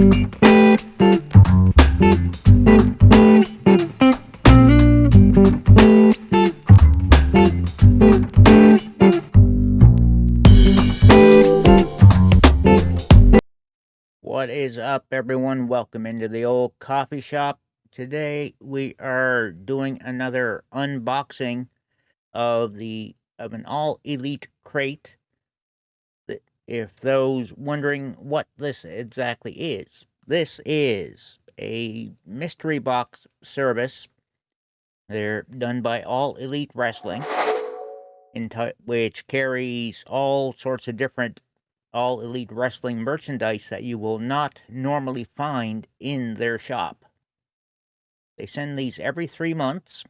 What is up, everyone? Welcome into the old coffee shop. Today we are doing another unboxing of the of an all elite crate. If those wondering what this exactly is, this is a mystery box service. They're done by All Elite Wrestling, which carries all sorts of different all elite wrestling merchandise that you will not normally find in their shop. They send these every three months.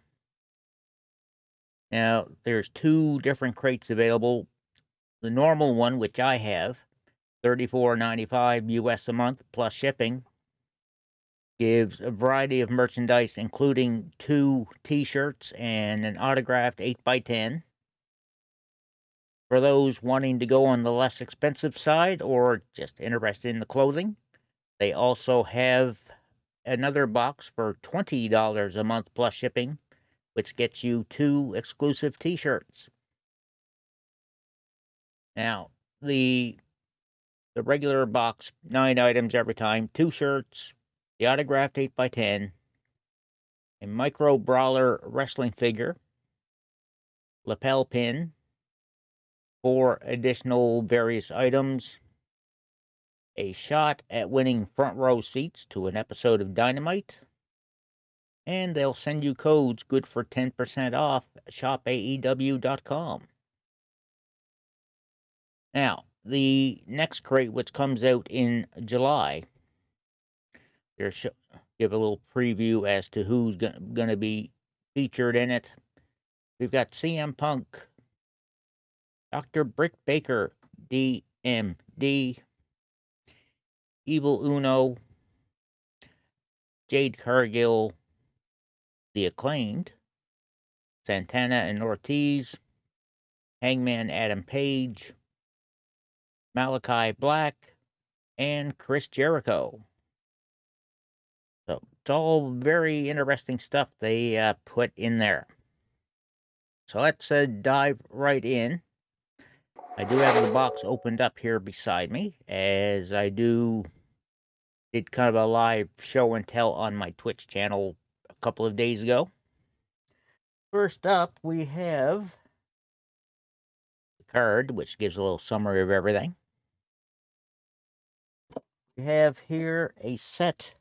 Now, there's two different crates available. The normal one, which I have, $34.95 US a month plus shipping, gives a variety of merchandise, including two t shirts and an autographed 8x10 for those wanting to go on the less expensive side or just interested in the clothing, they also have another box for $20 a month plus shipping, which gets you two exclusive t-shirts. Now, the the regular box, nine items every time, two shirts, the autographed 8x10, a micro brawler wrestling figure, lapel pin, four additional various items, a shot at winning front row seats to an episode of Dynamite, and they'll send you codes good for 10% off shopaew.com. Now, the next crate, which comes out in July, there's give a little preview as to who's going to be featured in it. We've got CM Punk, Dr. Britt Baker, DMD, Evil Uno, Jade Cargill, The Acclaimed, Santana and Ortiz, Hangman Adam Page, Malakai Black, and Chris Jericho. So it's all very interesting stuff they uh, put in there. So let's uh, dive right in. I do have the box opened up here beside me, as I do did kind of a live show and tell on my Twitch channel a couple of days ago. First up, we have the card, which gives a little summary of everything. Have here a set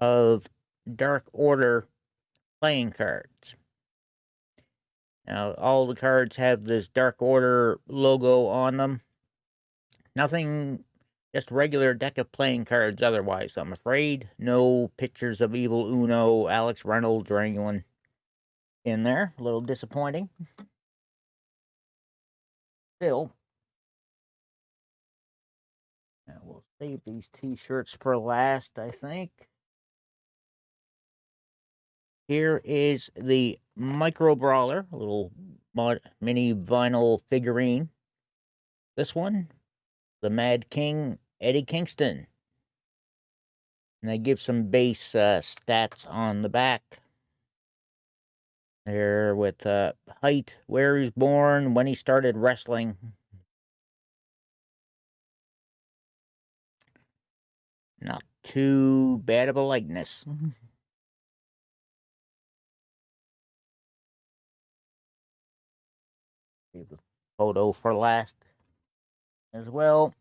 of Dark Order playing cards. Now, all the cards have this Dark Order logo on them. Nothing, just regular deck of playing cards otherwise, I'm afraid. No pictures of Evil Uno, Alex Reynolds, or anyone in there. A little disappointing. Still. Now, we'll save these t-shirts for last, I think. Here is the Micro Brawler, a little mini vinyl figurine. This one, the Mad King, Eddie Kingston. And they give some base uh, stats on the back. There with uh, height, where he's born, when he started wrestling. Not too bad of a likeness. Save the photo for last as well.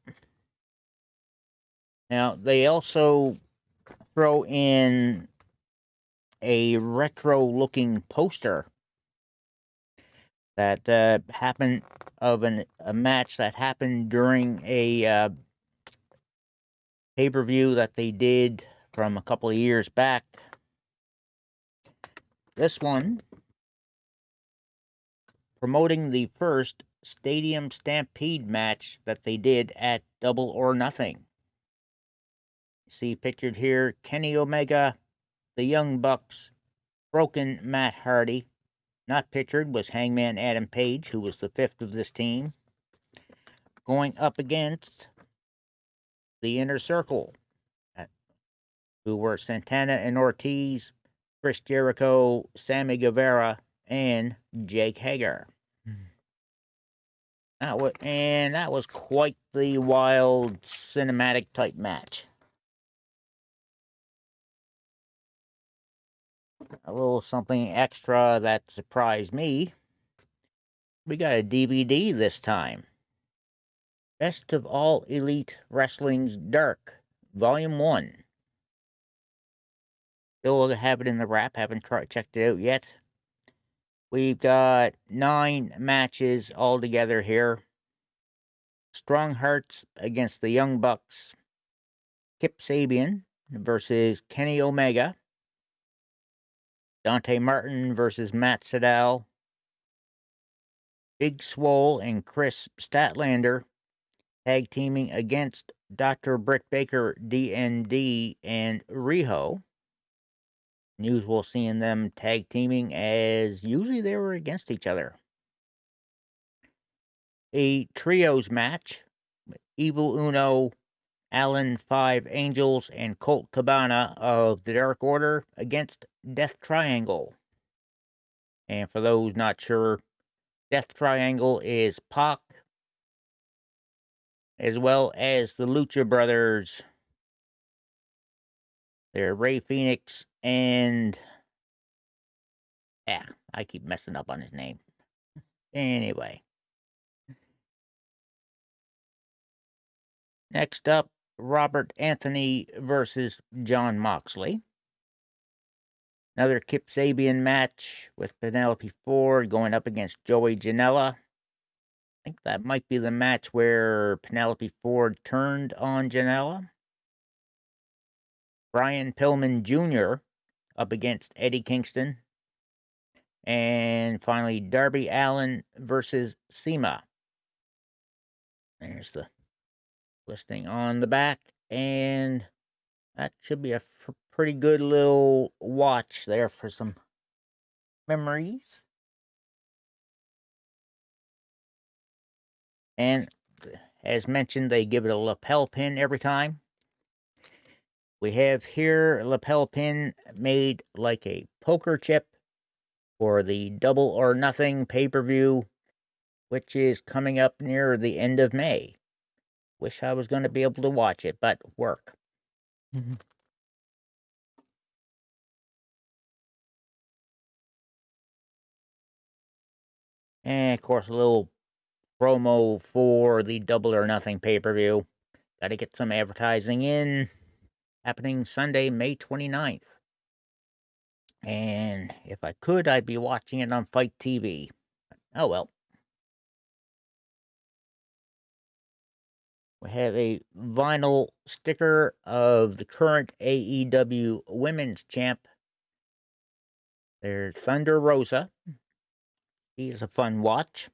Now, they also throw in a retro-looking poster that uh, happened of an, a match that happened during a uh, pay-per-view that they did from a couple of years back. This one promoting the first Stadium Stampede match that they did at Double or Nothing. See pictured here Kenny Omega, the Young Bucks, Broken Matt Hardy. Not pictured was Hangman Adam Page, who was the fifth of this team. Going up against the Inner Circle, who were Santana and Ortiz, Chris Jericho, Sammy Guevara, and Jake Hager. Mm. That was, and that was quite the wild cinematic type match. A little something extra that surprised me. We got a DVD this time. Best of All Elite Wrestling's Dark, Volume 1. Still have it in the wrap, haven't tried, checked it out yet. We've got nine matches all together here. Strong Hearts against the Young Bucks. Kip Sabian versus Kenny Omega. Dante Martin versus Matt Sydal. Big Swole and Kris Statlander tag teaming against Dr. Britt Baker, DMD, and Riho. Usual seeing them tag teaming as usually they were against each other. A trios match Evil Uno, Alan Five Angels, and Colt Cabana of the Dark Order against Death Triangle. And for those not sure, Death Triangle is Pac, as well as the Lucha Brothers. They're Rey Fenix and. Yeah, I keep messing up on his name. Anyway. Next up, Robert Anthony versus Jon Moxley. Another Kip Sabian match with Penelope Ford going up against Joey Janela. I think that might be the match where Penelope Ford turned on Janela. Brian Pillman Jr. up against Eddie Kingston. And finally, Darby Allin versus CIMA. There's the listing on the back. And that should be a pretty good little watch there for some memories. And as mentioned, they give it a lapel pin every time. We have here a lapel pin made like a poker chip for the Double or Nothing pay-per-view, which is coming up near the end of May. Wish I was going to be able to watch it, but work. Mm-hmm. And of course, a little promo for the Double or Nothing pay per view. Got to get some advertising in. Happening Sunday, May 29th. And if I could, I'd be watching it on FITE TV. Oh well. We have a vinyl sticker of the current AEW Women's Champ. There's Thunder Rosa. He's a fun watch.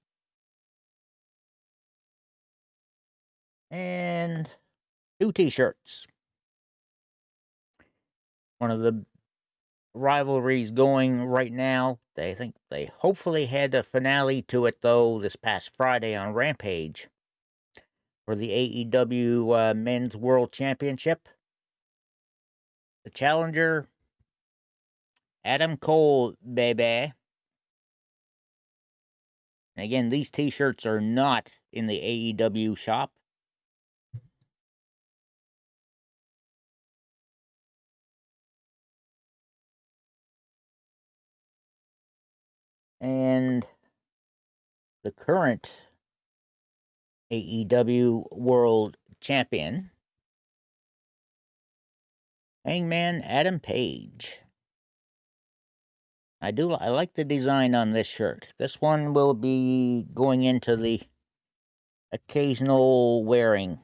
And two t-shirts. One of the rivalries going right now. They think they hopefully had a finale to it though this past Friday on Rampage for the AEW uh, Men's World Championship. The challenger, Adam Cole, baby. Again, these t-shirts are not in the AEW shop. And the current AEW World Champion, Hangman Adam Page. I do. I like the design on this shirt. This one will be going into the occasional wearing.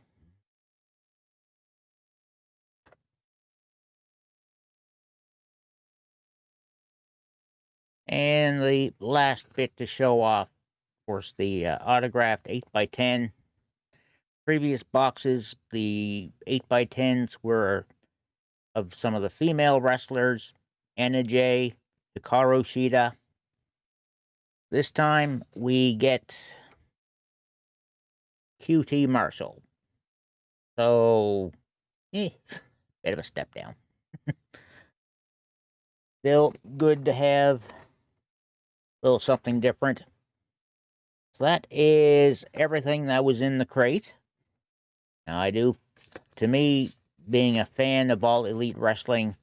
And the last bit to show off, of course, the uh, autographed 8x10. Previous boxes, the 8x10s were of some of the female wrestlers, Anna Jay, Hikaru Shida. This time we get QT Marshall. So, eh, bit of a step down. Still good to have little something different. So that is everything that was in the crate. Now I do, to me, being a fan of all elite wrestling,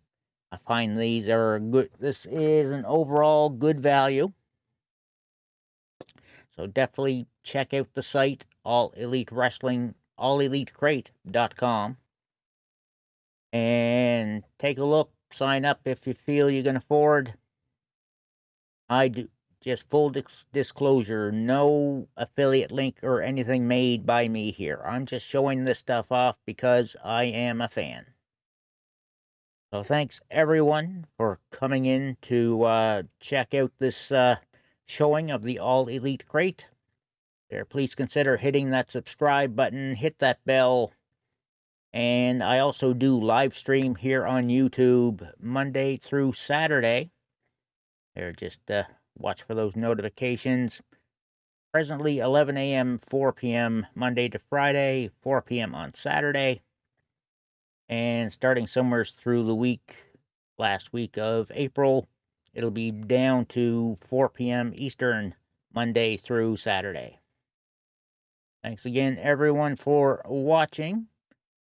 I find these are good. This is an overall good value. So definitely check out the site, All Elite Wrestling, allelitecrate.com. And take a look, sign up if you feel you can afford. I do just full dis disclosure, no affiliate link or anything made by me here. I'm just showing this stuff off because I am a fan. So thanks everyone for coming in to uh, check out this uh, showing of the All Elite Crate. There, please consider hitting that subscribe button, hit that bell, and I also do live stream here on YouTube Monday through Saturday. There, just uh, watch for those notifications. Presently 11 a.m., 4 p.m. Monday to Friday, 4 p.m. on Saturday. And starting somewhere through the week, last week of April, it'll be down to 4 p.m. Eastern, Monday through Saturday. Thanks again, everyone, for watching.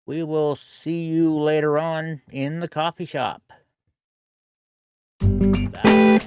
We will see you later on in the coffee shop. Bye.